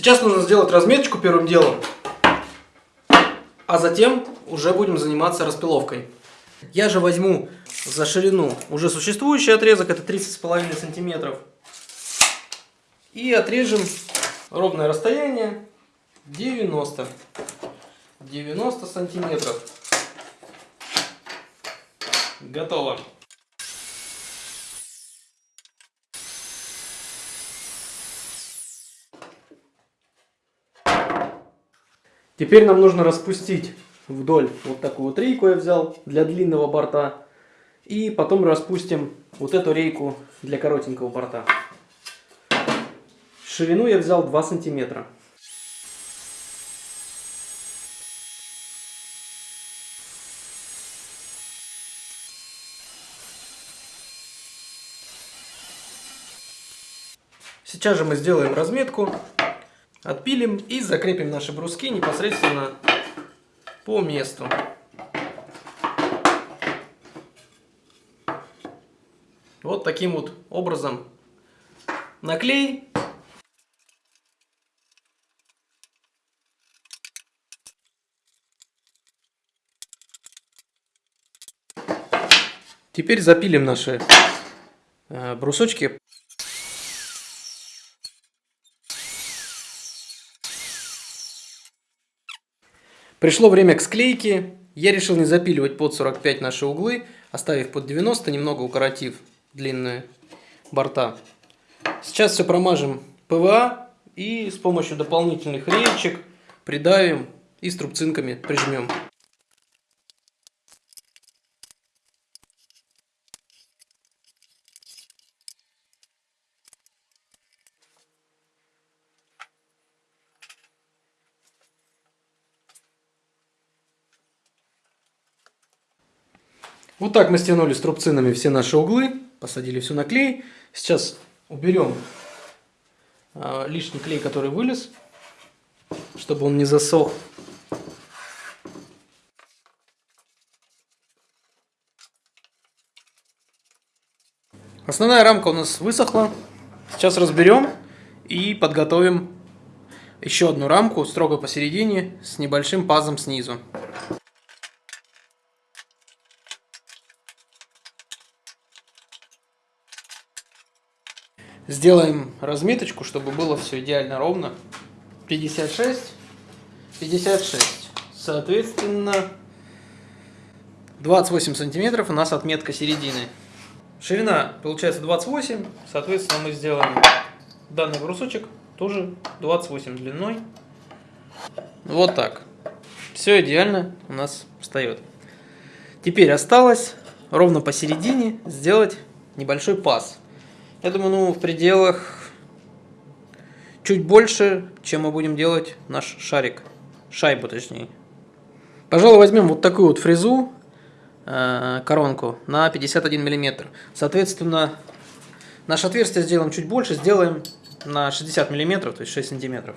Сейчас нужно сделать разметочку первым делом, а затем уже будем заниматься распиловкой. Я же возьму за ширину уже существующий отрезок, это 30,5 сантиметров, и отрежем ровное расстояние 90. 90 сантиметров. Готово. Теперь нам нужно распустить вдоль вот такую вот рейку я взял для длинного борта. И потом распустим вот эту рейку для коротенького борта. Ширину я взял 2 сантиметра. Сейчас же мы сделаем разметку, отпилим и закрепим наши бруски непосредственно по месту. Вот таким вот образом наклей. Теперь запилим наши э, брусочки. Пришло время к склейке. Я решил не запиливать под 45 наши углы, оставив под 90, немного укоротив длинные борта. Сейчас все промажем ПВА и с помощью дополнительных реечек придавим и струбцинками прижмем. Вот так мы стянули струбцинами все наши углы, посадили все на клей. Сейчас уберем э, лишний клей, который вылез, чтобы он не засох. Основная рамка у нас высохла. Сейчас разберем и подготовим еще одну рамку строго посередине с небольшим пазом снизу. Сделаем разметочку, чтобы было все идеально ровно. 56, 56. Соответственно, 28 сантиметров у нас отметка середины. Ширина получается 28, соответственно мы сделаем данный брусочек тоже 28 длиной. Вот так. Все идеально у нас встает. Теперь осталось ровно посередине сделать небольшой паз. Я думаю, ну, в пределах чуть больше, чем мы будем делать наш шарик. Шайбу, точнее. Пожалуй, возьмем вот такую вот фрезу, э, коронку, на 51 мм. Соответственно, наше отверстие сделаем чуть больше, сделаем на 60 мм, то есть 6 сантиметров.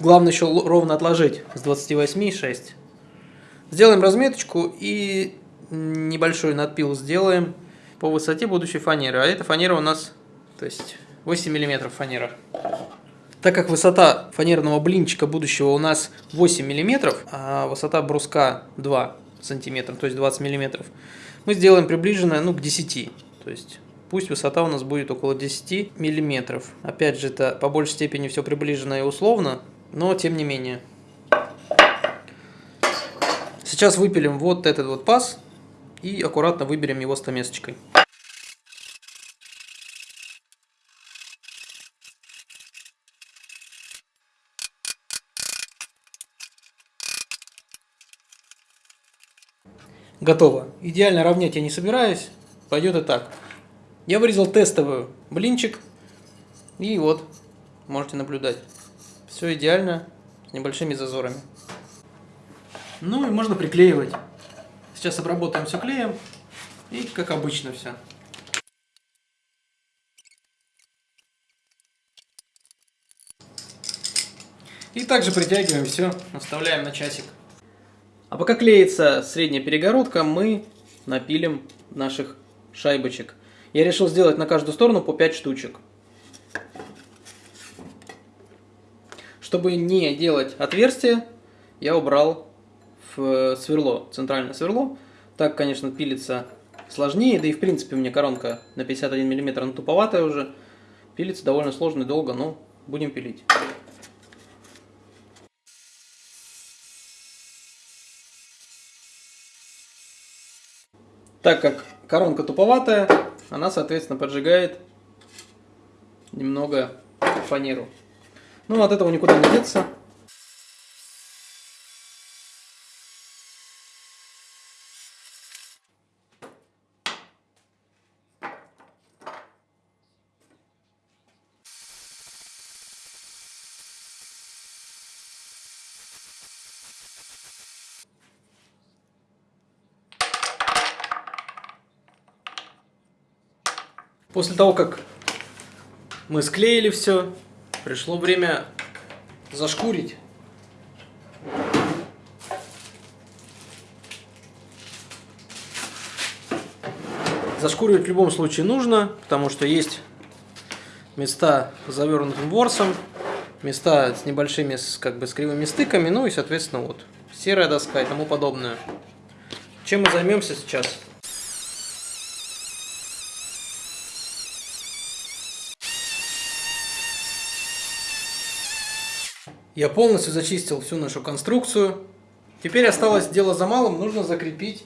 Главное еще ровно отложить с 28 6. Сделаем разметочку и небольшой надпил сделаем по высоте будущей фанеры. А эта фанера у нас, то есть 8 мм фанера. Так как высота фанерного блинчика будущего у нас 8 мм, а высота бруска 2 см, то есть 20 мм, мы сделаем приближенное ну, к 10 то есть пусть высота у нас будет около 10 мм. Опять же, это по большей степени все приближено и условно, но тем не менее. Сейчас выпилим вот этот вот паз и аккуратно выберем его стамесочкой. Готово. Идеально равнять я не собираюсь, пойдет и так. Я вырезал тестовый блинчик, и вот, можете наблюдать. Все идеально, с небольшими зазорами. Ну и можно приклеивать. Сейчас обработаем все клеем. И как обычно все. И также притягиваем все, оставляем на часик. А пока клеится средняя перегородка, мы напилим наших шайбочек. Я решил сделать на каждую сторону по 5 штучек. чтобы не делать отверстие, я убрал в сверло, центральное сверло. Так, конечно, пилится сложнее, да и в принципе у меня коронка на 51 мм, она туповатая уже. Пилится довольно сложно и долго, но будем пилить. Так как коронка туповатая, она, соответственно, поджигает немного фанеру. Ну, от этого никуда не деться. После того, как мы склеили все, пришло время зашкурить. Зашкуривать в любом случае нужно, потому что есть места с завернутым ворсом, места с небольшими, как бы, с кривыми стыками, ну и, соответственно, вот, серая доска и тому подобное. Чем мы займемся сейчас? Я полностью зачистил всю нашу конструкцию. Теперь осталось дело за малым, нужно закрепить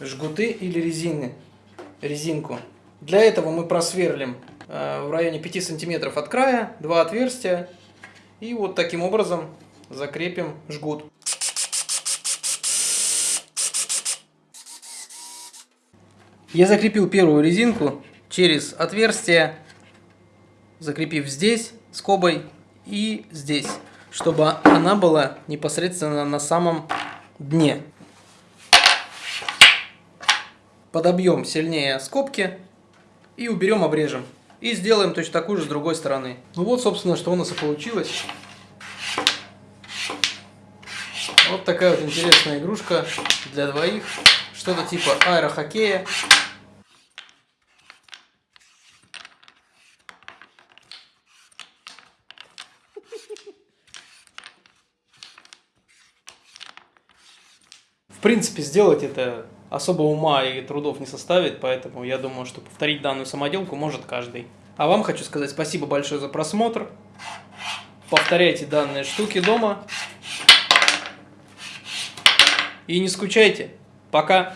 жгуты или резины, резинку. Для этого мы просверлим э, в районе 5 сантиметров от края два отверстия и вот таким образом закрепим жгут. Я закрепил первую резинку через отверстие, закрепив здесь скобой и здесь чтобы она была непосредственно на самом дне. Подобьем сильнее скобки и уберем, обрежем. И сделаем точно такую же с другой стороны. Ну вот, собственно, что у нас и получилось. Вот такая вот интересная игрушка для двоих. Что-то типа аэрохоккея. Принципе, сделать это особо ума и трудов не составит, поэтому я думаю, что повторить данную самоделку может каждый. А вам хочу сказать спасибо большое за просмотр. Повторяйте данные штуки дома. И не скучайте. Пока.